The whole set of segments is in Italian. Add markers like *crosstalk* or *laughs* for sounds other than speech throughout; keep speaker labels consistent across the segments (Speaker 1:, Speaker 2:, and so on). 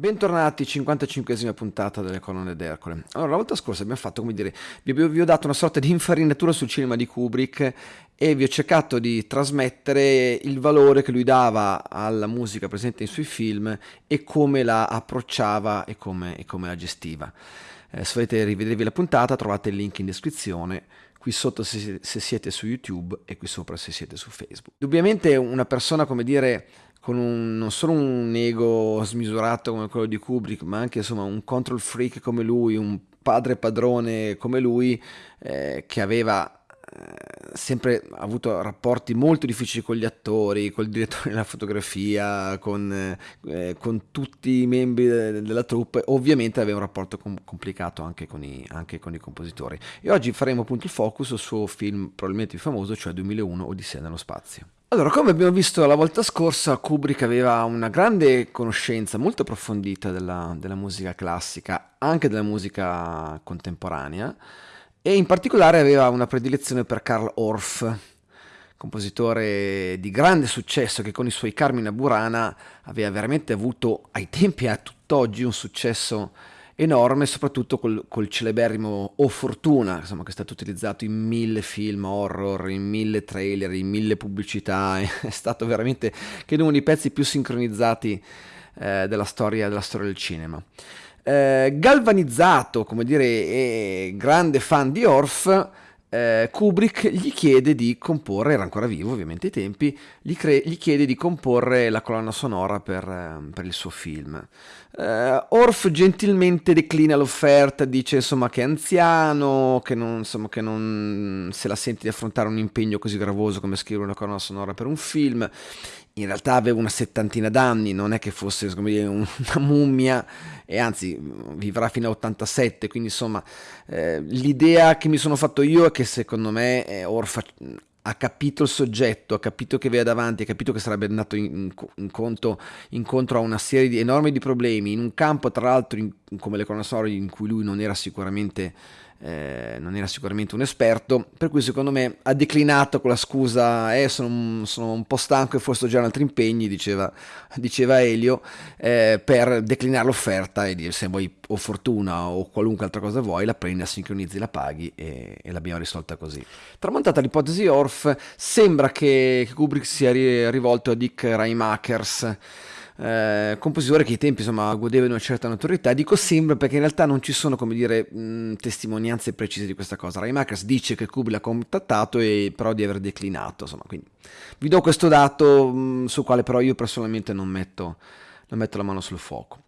Speaker 1: Bentornati, 55esima puntata delle colonne d'Ercole. Allora, la volta scorsa abbiamo fatto, come dire, vi, vi ho dato una sorta di infarinatura sul cinema di Kubrick e vi ho cercato di trasmettere il valore che lui dava alla musica presente nei suoi film e come la approcciava e come, e come la gestiva. Eh, se volete rivedervi la puntata trovate il link in descrizione qui sotto se, se siete su YouTube e qui sopra se siete su Facebook. Indubbiamente una persona, come dire, con un, non solo un ego smisurato come quello di Kubrick, ma anche insomma un control freak come lui, un padre padrone come lui, eh, che aveva eh, sempre avuto rapporti molto difficili con gli attori, col direttore *laughs* della fotografia, con, eh, con tutti i membri de- della troupe, ovviamente aveva un rapporto com- complicato anche con, i, anche con, i, compositori. E oggi faremo appunto il focus sul suo film probabilmente più famoso, cioè 2001 Odissea nello spazio. Allora, come abbiamo visto la volta scorsa, Kubrick aveva una grande conoscenza molto approfondita della, della musica classica, anche della musica contemporanea, e in particolare aveva una predilezione per Karl Orff, compositore di grande successo che con i suoi Carmina Burana aveva veramente avuto ai tempi e a tutt'oggi un successo enorme, soprattutto col, col celeberrimo O Fortuna, insomma, che è stato utilizzato in mille film horror, in mille trailer, in mille pubblicità, *laughs* è stato veramente, credo, uno dei pezzi più sincronizzati eh, della, storia, della storia del cinema. Eh, galvanizzato, come dire, e grande fan di Orff, eh, Kubrick gli chiede di comporre, era ancora vivo ovviamente ai tempi, gli, cre- gli chiede di comporre la colonna sonora per, eh, per il suo film. Eh, Orff gentilmente declina l'offerta, dice insomma che è anziano, che non, insomma, che non se la sente di affrontare un impegno così gravoso come scrivere una colonna sonora per un film. In realtà aveva una settantina d'anni, non è che fosse dire, *laughs* una mummia e anzi vivrà fino a 87, quindi insomma eh, l'idea che mi sono fatto io è che secondo me eh, Orff ha capito il soggetto, ha capito che aveva davanti, ha capito che sarebbe andato in, in conto, incontro a una serie di enormi di problemi, in un campo tra l'altro in, come le colonne sonore in cui lui non era sicuramente eh, non era sicuramente un esperto, per cui secondo me ha declinato con la scusa eh, sono, sono un po' stanco e forse ho già altri impegni, diceva, diceva Elio, eh, per declinare l'offerta e dire se vuoi o fortuna o qualunque altra cosa vuoi, la prendi, la sincronizzi, la paghi e, e l'abbiamo risolta così. Tramontata l'ipotesi Orff, sembra che, che Kubrick sia rivolto a Dick Reimakers, eh, compositore che ai tempi insomma godeva di una certa notorietà. Dico sembra perché in realtà non ci sono come dire mh, testimonianze precise di questa cosa. Reimakers dice che Kubrick l'ha contattato e però di aver declinato insomma quindi vi do questo dato mh, sul quale però io personalmente non metto, non metto la mano sul fuoco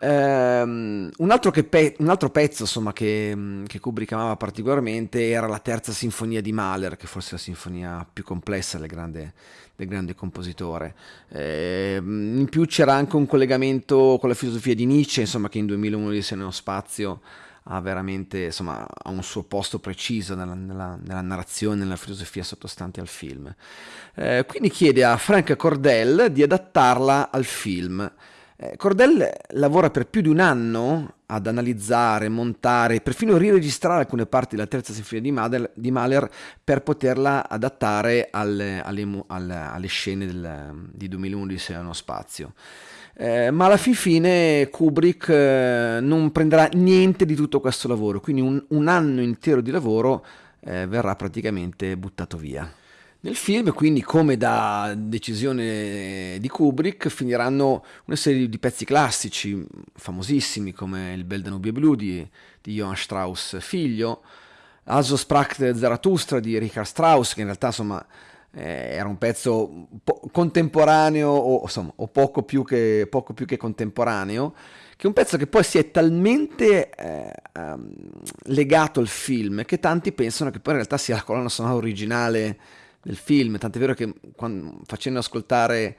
Speaker 1: Um, un, altro pe- un, altro pezzo insomma, che, che, Kubrick amava particolarmente era la terza sinfonia di Mahler, che forse è la sinfonia più complessa del grande, del grande compositore. Eh, in più c'era anche un collegamento con la filosofia di Nietzsche, insomma, che in 2001 di nello spazio ha veramente insomma, ha un suo posto preciso nella, nella, nella narrazione, nella filosofia sottostante al film. Eh, quindi chiede a Frank Cordell di adattarla al film. Eh, Cordell lavora per più di un anno ad analizzare, montare, perfino riregistrare alcune parti della terza sinfonia di Mahler, per poterla adattare alle, alle, alle, scene del, di 2001 di Sei spazio. Eh, ma alla fin fine Kubrick eh, non prenderà niente di tutto questo lavoro, quindi un, un anno intero di lavoro eh, verrà praticamente buttato via. Nel film, quindi, come da decisione di Kubrick, finiranno una serie di pezzi classici, famosissimi, come Il Bel Danubio Blu di, di Johann Strauss figlio, Also sprach Zarathustra di Richard Strauss, che in realtà, insomma, eh, era un pezzo po- contemporaneo, o, insomma, o poco, più che, poco più che contemporaneo, che è un pezzo che poi si è talmente eh, um, legato al film che tanti pensano che poi in realtà sia la colonna sonora originale del film, tant'è vero che quando, facendo ascoltare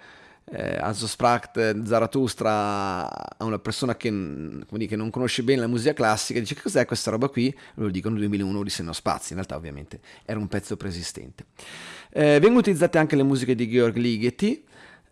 Speaker 1: eh, Also Spracht Zarathustra a una persona che, dire, che, non conosce bene la musica classica, dice cos'è questa roba qui? Lo dicono 2001 di Senno Spazi, in realtà ovviamente era un pezzo preesistente. Eh, vengono utilizzate anche le musiche di Georg Ligeti,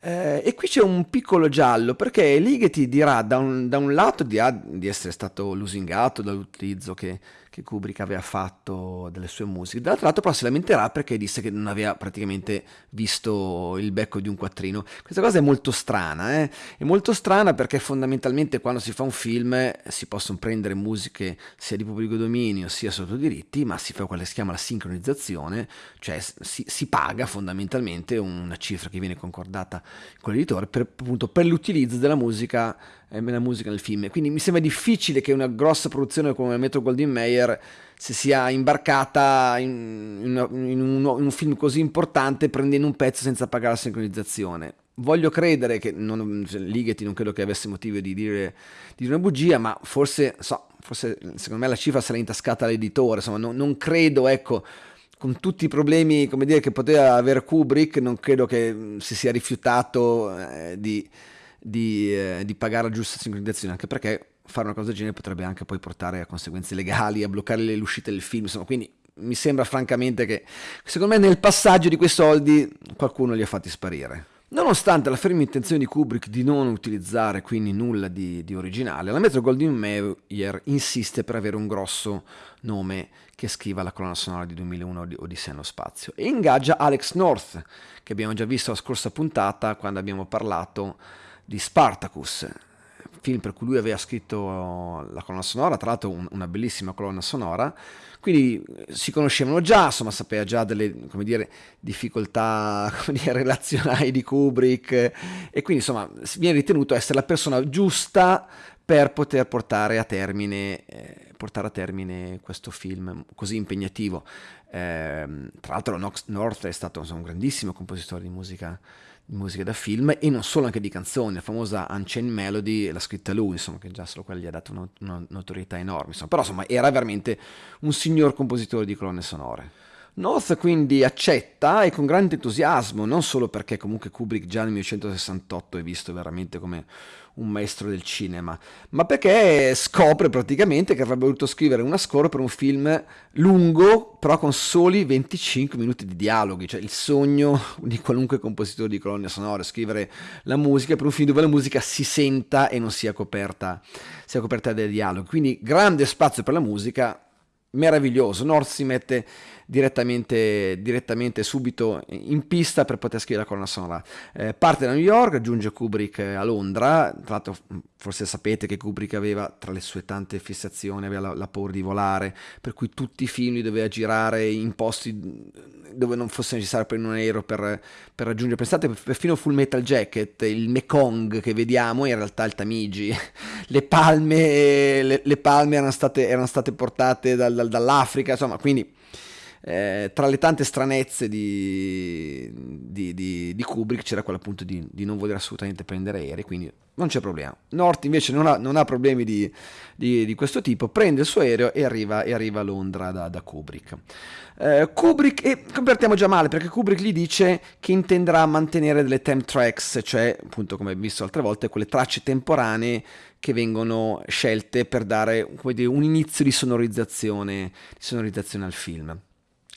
Speaker 1: eh, e qui c'è un piccolo giallo perché Ligeti dirà da un, da un lato di, di, essere stato lusingato dall'utilizzo che, che Kubrick aveva fatto delle sue musiche. Dall'altro lato però si lamenterà perché disse che non aveva praticamente visto il becco di un quattrino. Questa cosa è molto strana, eh? è molto strana perché fondamentalmente quando si fa un film si possono prendere musiche sia di pubblico dominio sia sotto diritti, ma si fa quella che si chiama la sincronizzazione, cioè si, si paga fondamentalmente una cifra che viene concordata con l'editore per, appunto, per l'utilizzo della musica eh, la musica nel film. Quindi mi sembra difficile che una grossa produzione come Metro Goldwyn Mayer si sia imbarcata in, in, in, un, in, un, film così importante prendendo un pezzo senza pagare la sincronizzazione. Voglio credere che non, cioè, Ligeti non credo che avesse motivo di dire, di dire una bugia, ma forse, so, forse secondo me la cifra l'ha intascata l'editore, insomma non, non credo, ecco, con tutti i problemi dire, che poteva avere Kubrick, non credo che si sia rifiutato eh, di di, eh, di pagare la giusta sincronizzazione, anche perché fare una cosa del genere potrebbe anche poi portare a conseguenze legali, a bloccare le uscite del film, insomma, quindi mi sembra francamente che secondo me nel passaggio di quei soldi qualcuno li ha fatti sparire. Nonostante la ferma intenzione di Kubrick di non utilizzare quindi nulla di, di originale, la Metro Goldwyn Mayer insiste per avere un grosso nome che scriva la colonna sonora di 2001 di Odissea nello spazio. E ingaggia Alex North, che abbiamo già visto la scorsa puntata quando abbiamo parlato di Spartacus, film per cui lui aveva scritto la colonna sonora, tra l'altro un, una bellissima colonna sonora, quindi si conoscevano già, insomma sapeva già delle dire, difficoltà *laughs* dire, relazionali di Kubrick e quindi insomma viene ritenuto essere la persona giusta per poter portare a termine, eh, portare a termine questo film così impegnativo. Eh, tra l'altro North è stato insomma, un grandissimo compositore di musica di musica da film e non solo anche di canzoni, la famosa Unchained Melody l'ha scritta lui, insomma, che già solo quella gli ha dato una notorietà enorme, insomma. però insomma era veramente un signor compositore di colonne sonore. North quindi accetta e con grande entusiasmo, non solo perché comunque Kubrick già nel 1968 è visto veramente come un maestro del cinema, ma perché scopre praticamente che avrebbe voluto scrivere una score per un film lungo, però con soli 25 minuti di dialoghi, cioè il sogno *laughs* di qualunque compositore di colonne sonore, scrivere la musica per un film dove la musica si senta e non sia coperta, sia coperta dai dialoghi. Quindi grande spazio per la musica, meraviglioso. North si mette direttamente, direttamente subito in pista per poter scrivere la colonna sonora. Eh, parte da New York, giunge Kubrick a Londra, tra l'altro forse sapete che Kubrick aveva tra le sue tante fissazioni, aveva la, la paura di volare, per cui tutti i film li doveva girare in posti dove non fosse necessario prendere un aereo per, per raggiungere. Pensate, perfino Full Metal Jacket, il Mekong che vediamo in realtà il Tamigi. *laughs* Le palme, le, le palme erano, state, erano state portate dal, dal, dall'Africa, insomma, quindi eh, tra le tante stranezze di, di, di, di Kubrick c'era quella appunto di, non voler assolutamente prendere aerei, quindi non c'è problema. North invece non ha, non ha problemi di, questo tipo, prende il suo aereo e arriva, e arriva a Londra da, da Kubrick. Eh, Kubrick, e convertiamo già male perché Kubrick gli dice che intenderà mantenere delle temp tracks, cioè appunto come visto altre volte, quelle tracce temporanee che vengono scelte per dare dire, un inizio di sonorizzazione, di sonorizzazione al film.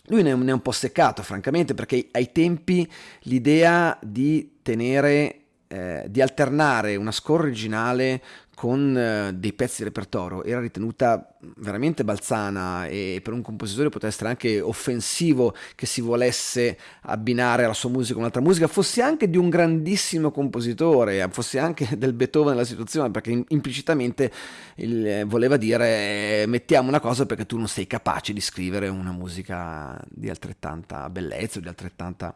Speaker 1: Lui ne è un po' seccato, francamente, perché ai tempi l'idea di tenere, eh, di alternare una score originale con eh, dei pezzi di repertorio. Era ritenuta veramente balzana e per un compositore poteva essere anche offensivo che si volesse abbinare alla sua musica un'altra musica, fosse anche di un grandissimo compositore, fosse anche *laughs* del Beethoven nella situazione, perché implicitamente il, eh, voleva dire eh, mettiamo una cosa perché tu non sei capace di scrivere una musica di altrettanta bellezza, di altrettanta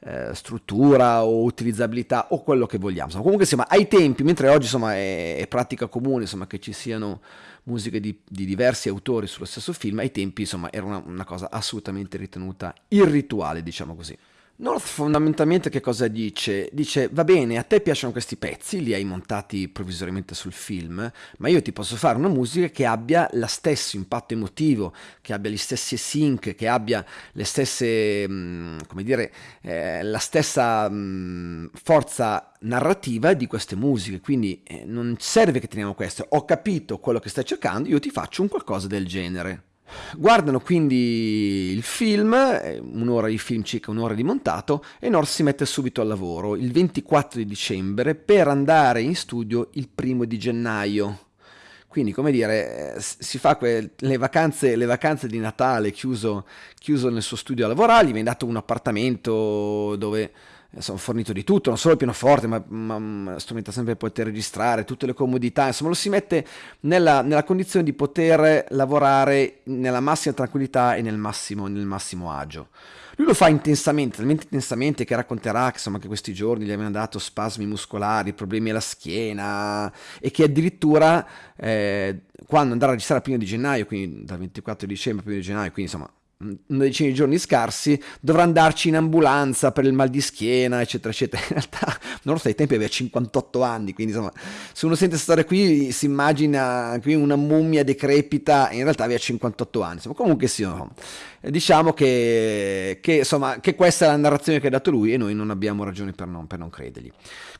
Speaker 1: eh, struttura o utilizzabilità o quello che vogliamo. Insomma, comunque insomma, ai tempi, mentre oggi insomma, è, è pratica comune insomma, che ci siano musiche di, di, diversi autori sullo stesso film, ai tempi insomma, era una, una cosa assolutamente ritenuta irrituale, diciamo così. North fondamentalmente che cosa dice? Dice va bene, a te piacciono questi pezzi, li hai montati provvisoriamente sul film, ma io ti posso fare una musica che abbia lo stesso impatto emotivo, che abbia gli stessi sync, che abbia le stesse, mm, come dire, eh, la stessa mh, mm, forza narrativa di queste musiche, quindi eh, non serve che teniamo questo, ho capito quello che stai cercando, io ti faccio un qualcosa del genere. Guardano quindi il film, un'ora di film, circa un'ora di montato, e North si mette subito al lavoro il 24 di dicembre per andare in studio il primo di gennaio. Quindi, come dire, eh, si fa que- le, vacanze, le, vacanze, di Natale chiuso, chiuso nel suo studio a lavorare, gli viene dato un appartamento dove insomma, fornito di tutto, non solo il pianoforte, ma, ma, ma strumenta sempre per poter registrare, tutte le comodità, insomma lo si mette nella, nella, condizione di poter lavorare nella massima tranquillità e nel massimo, nel massimo agio. Lui lo fa intensamente, talmente intensamente che racconterà che, insomma, che questi giorni gli avevano dato spasmi muscolari, problemi alla schiena e che addirittura eh, quando andrà a registrare il primo di gennaio, quindi dal 24 dicembre al primo di gennaio, quindi insomma una decina di giorni scarsi, dovrà andarci in ambulanza per il mal di schiena, eccetera, eccetera. *laughs* In realtà, non ai tempi aveva 58 anni, quindi insomma, se uno sente stare qui si immagina qui una mummia decrepita, in realtà aveva 58 anni. Insomma, comunque sì, no. diciamo che, che, insomma, che, questa è la narrazione che ha dato lui e noi non abbiamo ragioni per non, per non credergli.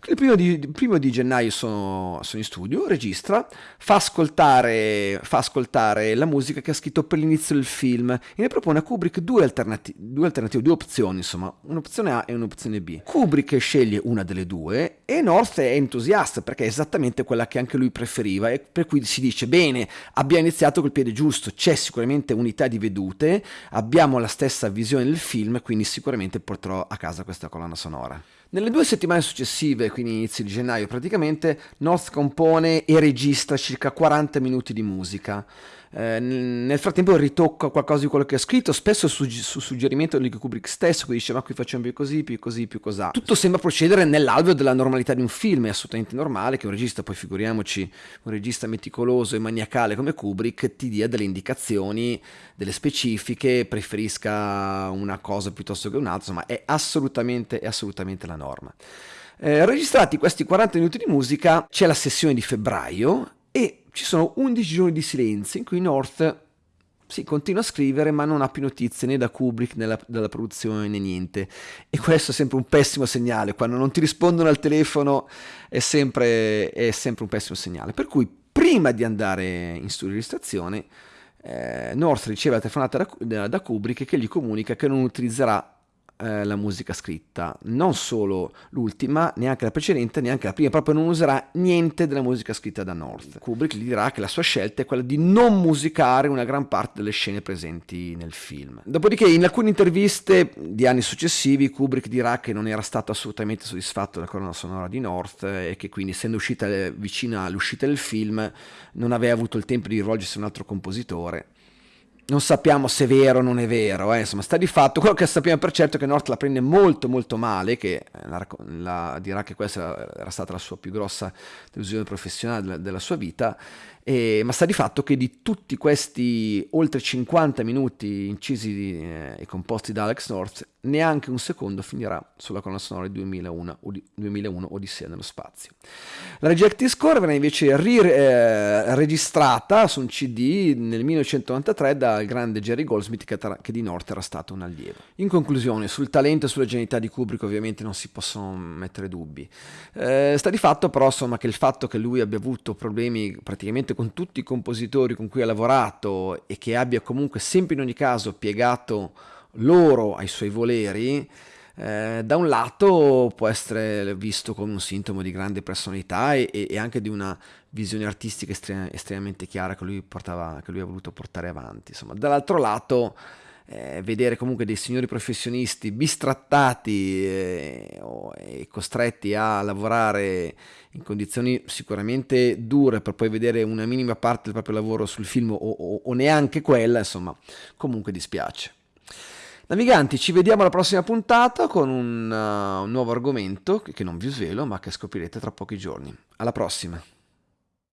Speaker 1: Il primo di, primo di gennaio sono, sono, in studio, registra, fa ascoltare, fa ascoltare la musica che ha scritto per l'inizio del film e ne propone a Kubrick due, alternati- due alternative, due opzioni, insomma, un'opzione A e un'opzione B. Kubrick sceglie una delle due e North è entusiasta perché è esattamente quella che anche lui preferiva e per cui si dice bene, abbiamo iniziato col piede giusto, c'è sicuramente unità di vedute, abbiamo la stessa visione del film, quindi sicuramente porterò a casa questa colonna sonora. Nelle due settimane successive, quindi inizi di gennaio praticamente, North compone e registra circa 40 minuti di musica. Eh, nel frattempo ritocca qualcosa di quello che ha scritto, spesso su, su suggerimento di Kubrick stesso, che dice ma qui facciamo più così, più così, più così. Tutto sembra procedere nell'alveo della normalità di un film, è assolutamente normale che un regista, poi figuriamoci, un regista meticoloso e maniacale come Kubrick ti dia delle indicazioni, delle specifiche, preferisca una cosa piuttosto che un'altra, insomma è assolutamente, è assolutamente la norma. Eh, registrati questi 40 minuti di musica, c'è la sessione di febbraio e ci sono 11 giorni di silenzio in cui North sì, continua a scrivere, ma non ha più notizie né da Kubrick né da, dalla produzione né niente. E questo è sempre un pessimo segnale. Quando non ti rispondono al telefono è sempre, è sempre un pessimo segnale. Per cui, prima di andare in studio di registrazione, eh, North riceve la telefonata da, da, da Kubrick che gli comunica che non utilizzerà eh, la musica scritta, non solo l'ultima, neanche la precedente, neanche la prima, proprio non userà niente della musica scritta da North. Kubrick gli dirà che la sua scelta è quella di non musicare una gran parte delle scene presenti nel film. Dopodiché in alcune interviste di anni successivi Kubrick dirà che non era stato assolutamente soddisfatto della colonna sonora di North e che quindi essendo uscita vicina all'uscita del film non aveva avuto il tempo di rivolgersi a un altro compositore non sappiamo se è vero o non è vero, eh. insomma sta di fatto, quello che sappiamo per certo è che North la prende molto molto male, che eh, la, la, dirà che questa era stata la sua più grossa delusione professionale della, della sua vita e, ma sta di fatto che di tutti questi oltre 50 minuti incisi eh, e composti da Alex North, neanche un secondo finirà sulla colonna sonora di 2001, 2001 Odissea nello spazio. La Rejected Score verrà invece ri, eh, registrata su un CD nel 1993 dal grande Jerry Goldsmith che, che, di North era stato un allievo. In conclusione, sul talento e sulla genialità di Kubrick ovviamente non si possono mettere dubbi. Eh, sta di fatto però insomma, che il fatto che lui abbia avuto problemi praticamente con tutti i compositori con cui ha lavorato e che abbia comunque sempre in ogni caso piegato loro ai suoi voleri, eh, da un lato può essere visto come un sintomo di grande personalità e, e anche di una visione artistica estrem- estremamente chiara che lui, portava, che lui ha voluto portare avanti. Dall'altro lato eh, vedere comunque dei signori professionisti bistrattati eh, e costretti a lavorare in condizioni sicuramente dure per poi vedere una minima parte del proprio lavoro sul film o, o, o neanche quella, insomma, comunque dispiace. Naviganti, ci vediamo alla prossima puntata con un, uh, un nuovo argomento che non vi svelo ma che scoprirete tra pochi giorni. Alla prossima!